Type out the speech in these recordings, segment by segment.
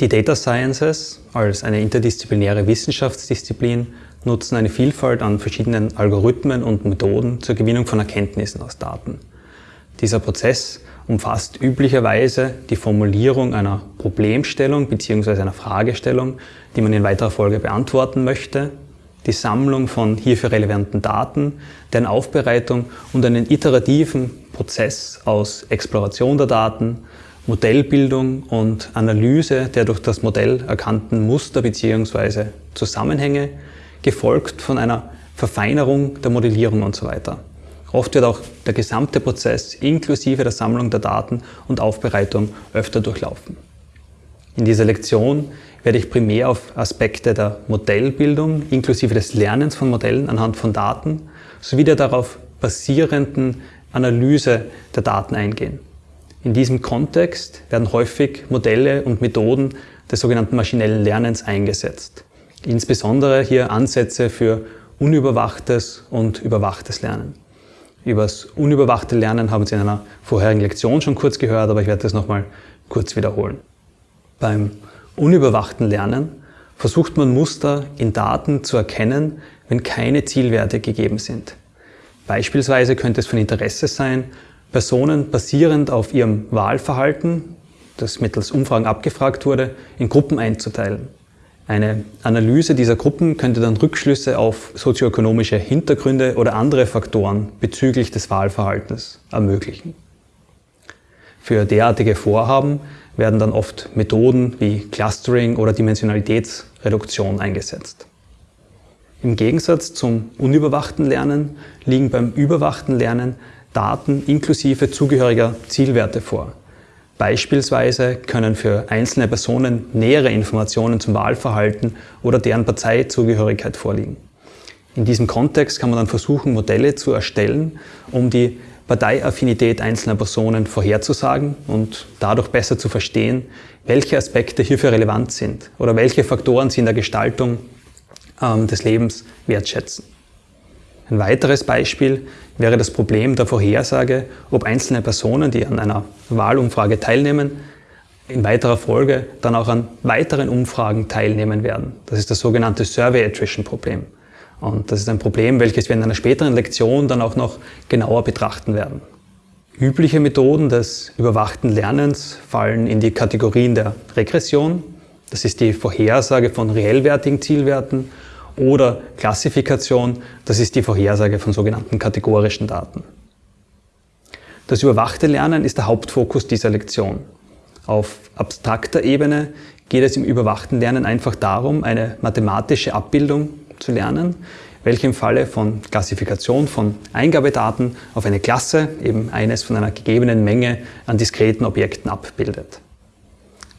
Die Data Sciences als eine interdisziplinäre Wissenschaftsdisziplin nutzen eine Vielfalt an verschiedenen Algorithmen und Methoden zur Gewinnung von Erkenntnissen aus Daten. Dieser Prozess umfasst üblicherweise die Formulierung einer Problemstellung bzw. einer Fragestellung, die man in weiterer Folge beantworten möchte, die Sammlung von hierfür relevanten Daten, deren Aufbereitung und einen iterativen Prozess aus Exploration der Daten, Modellbildung und Analyse der durch das Modell erkannten Muster bzw. Zusammenhänge, gefolgt von einer Verfeinerung der Modellierung und so weiter. Oft wird auch der gesamte Prozess inklusive der Sammlung der Daten und Aufbereitung öfter durchlaufen. In dieser Lektion werde ich primär auf Aspekte der Modellbildung inklusive des Lernens von Modellen anhand von Daten sowie der darauf basierenden Analyse der Daten eingehen. In diesem Kontext werden häufig Modelle und Methoden des sogenannten maschinellen Lernens eingesetzt. Insbesondere hier Ansätze für unüberwachtes und überwachtes Lernen. Über das unüberwachte Lernen haben Sie in einer vorherigen Lektion schon kurz gehört, aber ich werde das nochmal kurz wiederholen. Beim unüberwachten Lernen versucht man Muster in Daten zu erkennen, wenn keine Zielwerte gegeben sind. Beispielsweise könnte es von Interesse sein, Personen basierend auf ihrem Wahlverhalten, das mittels Umfragen abgefragt wurde, in Gruppen einzuteilen. Eine Analyse dieser Gruppen könnte dann Rückschlüsse auf sozioökonomische Hintergründe oder andere Faktoren bezüglich des Wahlverhaltens ermöglichen. Für derartige Vorhaben werden dann oft Methoden wie Clustering oder Dimensionalitätsreduktion eingesetzt. Im Gegensatz zum unüberwachten Lernen liegen beim überwachten Lernen Daten inklusive zugehöriger Zielwerte vor. Beispielsweise können für einzelne Personen nähere Informationen zum Wahlverhalten oder deren Parteizugehörigkeit vorliegen. In diesem Kontext kann man dann versuchen, Modelle zu erstellen, um die Parteiaffinität einzelner Personen vorherzusagen und dadurch besser zu verstehen, welche Aspekte hierfür relevant sind oder welche Faktoren sie in der Gestaltung ähm, des Lebens wertschätzen. Ein weiteres Beispiel wäre das Problem der Vorhersage, ob einzelne Personen, die an einer Wahlumfrage teilnehmen, in weiterer Folge dann auch an weiteren Umfragen teilnehmen werden. Das ist das sogenannte Survey Attrition Problem. Und das ist ein Problem, welches wir in einer späteren Lektion dann auch noch genauer betrachten werden. Übliche Methoden des überwachten Lernens fallen in die Kategorien der Regression, das ist die Vorhersage von reellwertigen Zielwerten oder Klassifikation, das ist die Vorhersage von sogenannten kategorischen Daten. Das überwachte Lernen ist der Hauptfokus dieser Lektion. Auf abstrakter Ebene geht es im überwachten Lernen einfach darum, eine mathematische Abbildung zu lernen, welche im Falle von Klassifikation von Eingabedaten auf eine Klasse, eben eines von einer gegebenen Menge an diskreten Objekten abbildet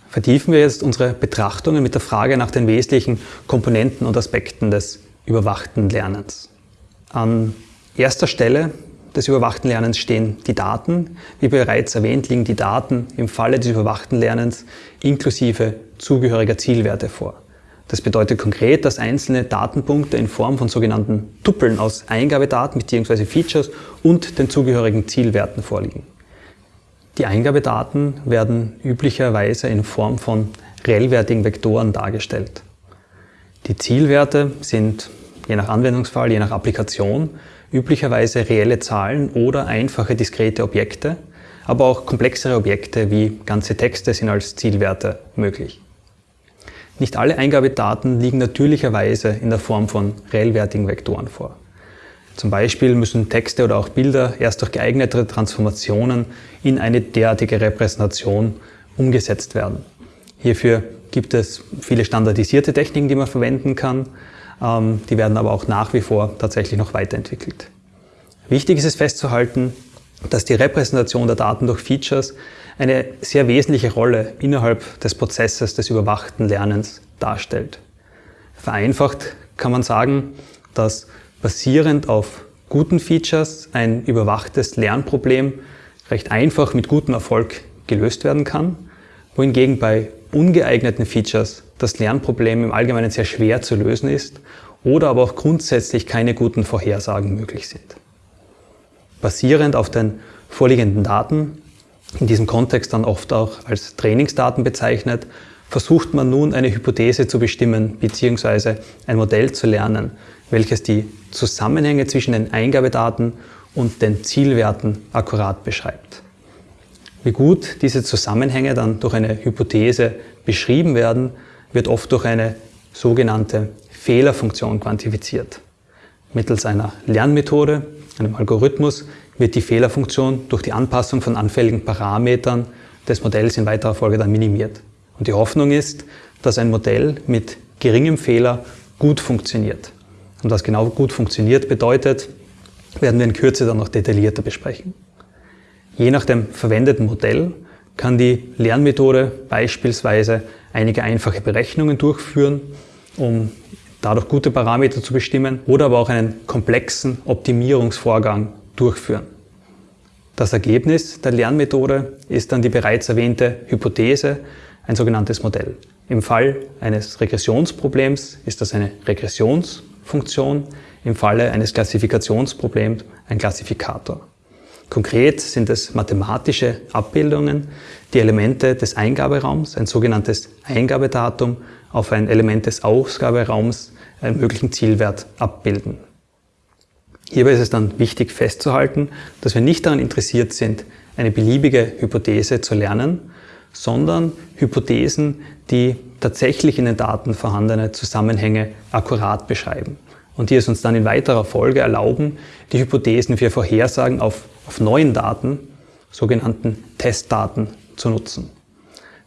vertiefen wir jetzt unsere Betrachtungen mit der Frage nach den wesentlichen Komponenten und Aspekten des überwachten Lernens. An erster Stelle des überwachten Lernens stehen die Daten. Wie bereits erwähnt, liegen die Daten im Falle des überwachten Lernens inklusive zugehöriger Zielwerte vor. Das bedeutet konkret, dass einzelne Datenpunkte in Form von sogenannten Tupeln aus Eingabedaten bzw. Features und den zugehörigen Zielwerten vorliegen. Die Eingabedaten werden üblicherweise in Form von reellwertigen Vektoren dargestellt. Die Zielwerte sind je nach Anwendungsfall, je nach Applikation üblicherweise reelle Zahlen oder einfache diskrete Objekte, aber auch komplexere Objekte wie ganze Texte sind als Zielwerte möglich. Nicht alle Eingabedaten liegen natürlicherweise in der Form von reellwertigen Vektoren vor. Zum Beispiel müssen Texte oder auch Bilder erst durch geeignete Transformationen in eine derartige Repräsentation umgesetzt werden. Hierfür gibt es viele standardisierte Techniken, die man verwenden kann. Ähm, die werden aber auch nach wie vor tatsächlich noch weiterentwickelt. Wichtig ist es festzuhalten, dass die Repräsentation der Daten durch Features eine sehr wesentliche Rolle innerhalb des Prozesses des überwachten Lernens darstellt. Vereinfacht kann man sagen, dass basierend auf guten Features ein überwachtes Lernproblem recht einfach mit gutem Erfolg gelöst werden kann, wohingegen bei ungeeigneten Features das Lernproblem im Allgemeinen sehr schwer zu lösen ist oder aber auch grundsätzlich keine guten Vorhersagen möglich sind. Basierend auf den vorliegenden Daten, in diesem Kontext dann oft auch als Trainingsdaten bezeichnet, versucht man nun eine Hypothese zu bestimmen bzw. ein Modell zu lernen, welches die Zusammenhänge zwischen den Eingabedaten und den Zielwerten akkurat beschreibt. Wie gut diese Zusammenhänge dann durch eine Hypothese beschrieben werden, wird oft durch eine sogenannte Fehlerfunktion quantifiziert. Mittels einer Lernmethode, einem Algorithmus, wird die Fehlerfunktion durch die Anpassung von anfälligen Parametern des Modells in weiterer Folge dann minimiert. Und die Hoffnung ist, dass ein Modell mit geringem Fehler gut funktioniert. Und was genau gut funktioniert bedeutet, werden wir in Kürze dann noch detaillierter besprechen. Je nach dem verwendeten Modell kann die Lernmethode beispielsweise einige einfache Berechnungen durchführen, um dadurch gute Parameter zu bestimmen oder aber auch einen komplexen Optimierungsvorgang durchführen. Das Ergebnis der Lernmethode ist dann die bereits erwähnte Hypothese, ein sogenanntes Modell. Im Fall eines Regressionsproblems ist das eine Regressionsfunktion, im Falle eines Klassifikationsproblems ein Klassifikator. Konkret sind es mathematische Abbildungen, die Elemente des Eingaberaums, ein sogenanntes Eingabedatum, auf ein Element des Ausgaberaums, einen möglichen Zielwert abbilden. Hierbei ist es dann wichtig festzuhalten, dass wir nicht daran interessiert sind, eine beliebige Hypothese zu lernen, sondern Hypothesen, die tatsächlich in den Daten vorhandene Zusammenhänge akkurat beschreiben und die es uns dann in weiterer Folge erlauben, die Hypothesen für Vorhersagen auf, auf neuen Daten, sogenannten Testdaten, zu nutzen.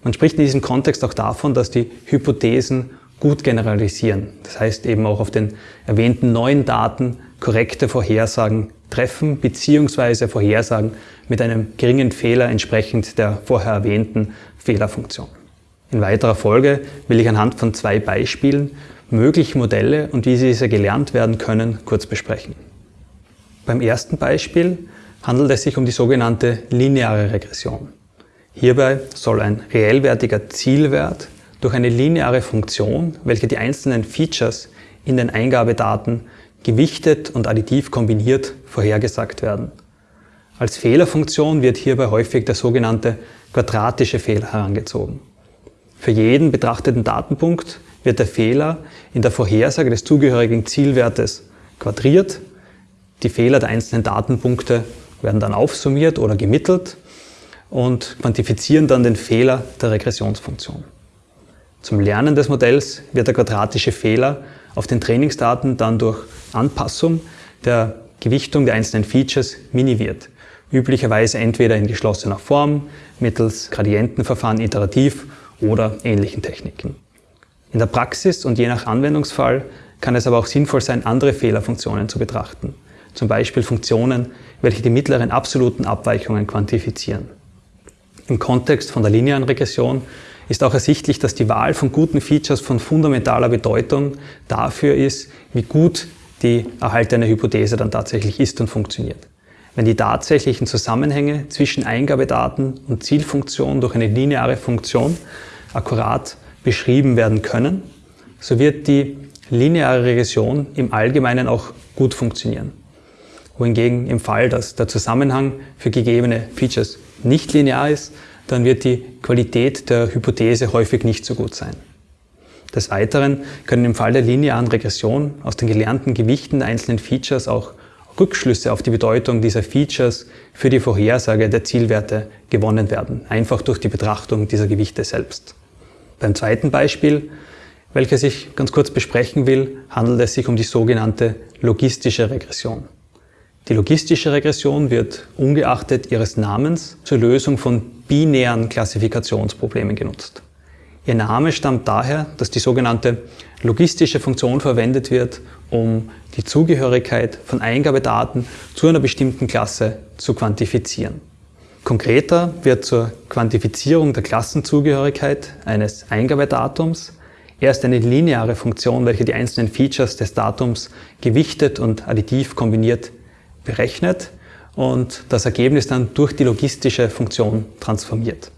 Man spricht in diesem Kontext auch davon, dass die Hypothesen gut generalisieren. Das heißt eben auch auf den erwähnten neuen Daten korrekte Vorhersagen treffen bzw. Vorhersagen mit einem geringen Fehler entsprechend der vorher erwähnten Fehlerfunktion. In weiterer Folge will ich anhand von zwei Beispielen mögliche Modelle und wie diese gelernt werden können, kurz besprechen. Beim ersten Beispiel handelt es sich um die sogenannte lineare Regression. Hierbei soll ein reellwertiger Zielwert durch eine lineare Funktion, welche die einzelnen Features in den Eingabedaten gewichtet und additiv kombiniert vorhergesagt werden. Als Fehlerfunktion wird hierbei häufig der sogenannte quadratische Fehler herangezogen. Für jeden betrachteten Datenpunkt wird der Fehler in der Vorhersage des zugehörigen Zielwertes quadriert. Die Fehler der einzelnen Datenpunkte werden dann aufsummiert oder gemittelt und quantifizieren dann den Fehler der Regressionsfunktion. Zum Lernen des Modells wird der quadratische Fehler auf den Trainingsdaten dann durch Anpassung der Gewichtung der einzelnen Features minimiert. Üblicherweise entweder in geschlossener Form, mittels Gradientenverfahren iterativ oder ähnlichen Techniken. In der Praxis und je nach Anwendungsfall kann es aber auch sinnvoll sein, andere Fehlerfunktionen zu betrachten. Zum Beispiel Funktionen, welche die mittleren absoluten Abweichungen quantifizieren. Im Kontext von der linearen Regression ist auch ersichtlich, dass die Wahl von guten Features von fundamentaler Bedeutung dafür ist, wie gut die erhaltene Hypothese dann tatsächlich ist und funktioniert. Wenn die tatsächlichen Zusammenhänge zwischen Eingabedaten und Zielfunktion durch eine lineare Funktion akkurat beschrieben werden können, so wird die lineare Regression im Allgemeinen auch gut funktionieren. Wohingegen im Fall, dass der Zusammenhang für gegebene Features nicht linear ist, dann wird die Qualität der Hypothese häufig nicht so gut sein. Des Weiteren können im Fall der linearen Regression aus den gelernten Gewichten der einzelnen Features auch Rückschlüsse auf die Bedeutung dieser Features für die Vorhersage der Zielwerte gewonnen werden, einfach durch die Betrachtung dieser Gewichte selbst. Beim zweiten Beispiel, welches ich ganz kurz besprechen will, handelt es sich um die sogenannte logistische Regression. Die logistische Regression wird ungeachtet ihres Namens zur Lösung von binären Klassifikationsproblemen genutzt. Ihr Name stammt daher, dass die sogenannte logistische Funktion verwendet wird, um die Zugehörigkeit von Eingabedaten zu einer bestimmten Klasse zu quantifizieren. Konkreter wird zur Quantifizierung der Klassenzugehörigkeit eines Eingabedatums erst eine lineare Funktion, welche die einzelnen Features des Datums gewichtet und additiv kombiniert berechnet und das Ergebnis dann durch die logistische Funktion transformiert.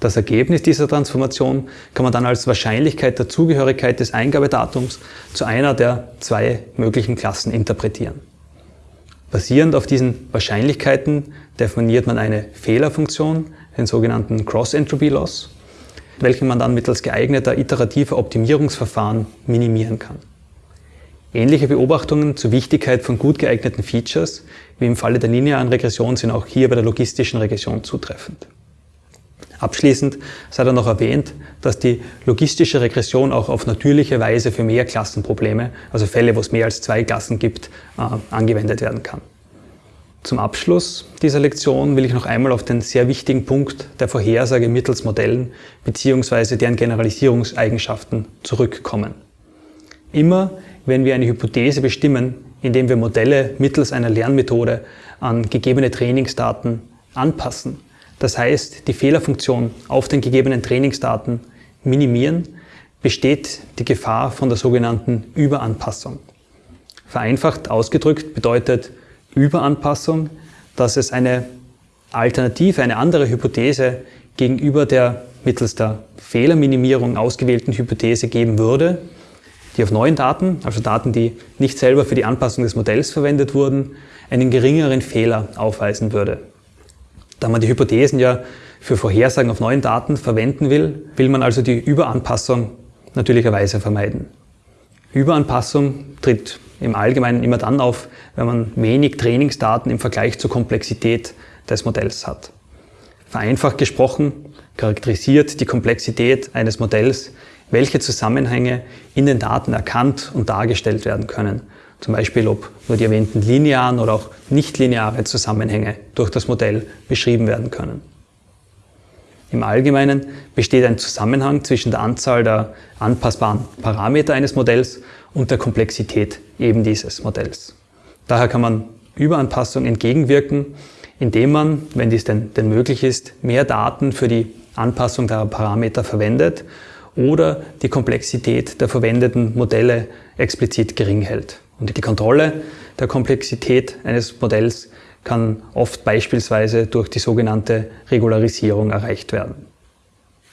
Das Ergebnis dieser Transformation kann man dann als Wahrscheinlichkeit der Zugehörigkeit des Eingabedatums zu einer der zwei möglichen Klassen interpretieren. Basierend auf diesen Wahrscheinlichkeiten definiert man eine Fehlerfunktion, den sogenannten Cross-Entropy-Loss, welchen man dann mittels geeigneter iterativer Optimierungsverfahren minimieren kann. Ähnliche Beobachtungen zur Wichtigkeit von gut geeigneten Features wie im Falle der linearen Regression sind auch hier bei der logistischen Regression zutreffend. Abschließend sei dann noch erwähnt, dass die logistische Regression auch auf natürliche Weise für Mehrklassenprobleme, also Fälle, wo es mehr als zwei Klassen gibt, äh, angewendet werden kann. Zum Abschluss dieser Lektion will ich noch einmal auf den sehr wichtigen Punkt der Vorhersage mittels Modellen bzw. deren Generalisierungseigenschaften zurückkommen. Immer wenn wir eine Hypothese bestimmen, indem wir Modelle mittels einer Lernmethode an gegebene Trainingsdaten anpassen, das heißt die Fehlerfunktion auf den gegebenen Trainingsdaten minimieren, besteht die Gefahr von der sogenannten Überanpassung. Vereinfacht ausgedrückt bedeutet Überanpassung, dass es eine Alternative, eine andere Hypothese gegenüber der mittels der Fehlerminimierung ausgewählten Hypothese geben würde, die auf neuen Daten, also Daten, die nicht selber für die Anpassung des Modells verwendet wurden, einen geringeren Fehler aufweisen würde. Da man die Hypothesen ja für Vorhersagen auf neuen Daten verwenden will, will man also die Überanpassung natürlicherweise vermeiden. Überanpassung tritt im Allgemeinen immer dann auf, wenn man wenig Trainingsdaten im Vergleich zur Komplexität des Modells hat. Vereinfacht gesprochen charakterisiert die Komplexität eines Modells, welche Zusammenhänge in den Daten erkannt und dargestellt werden können. Zum Beispiel, ob nur die erwähnten linearen oder auch nichtlineare Zusammenhänge durch das Modell beschrieben werden können. Im Allgemeinen besteht ein Zusammenhang zwischen der Anzahl der anpassbaren Parameter eines Modells und der Komplexität eben dieses Modells. Daher kann man Überanpassung entgegenwirken, indem man, wenn dies denn, denn möglich ist, mehr Daten für die Anpassung der Parameter verwendet oder die Komplexität der verwendeten Modelle explizit gering hält. Und die Kontrolle der Komplexität eines Modells kann oft beispielsweise durch die sogenannte Regularisierung erreicht werden.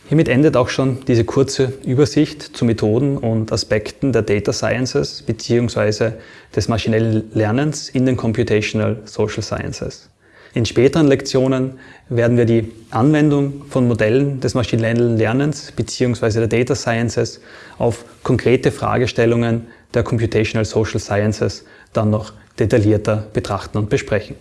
Hiermit endet auch schon diese kurze Übersicht zu Methoden und Aspekten der Data Sciences bzw. des maschinellen Lernens in den Computational Social Sciences. In späteren Lektionen werden wir die Anwendung von Modellen des maschinellen Lernens bzw. der Data Sciences auf konkrete Fragestellungen der Computational Social Sciences dann noch detaillierter betrachten und besprechen.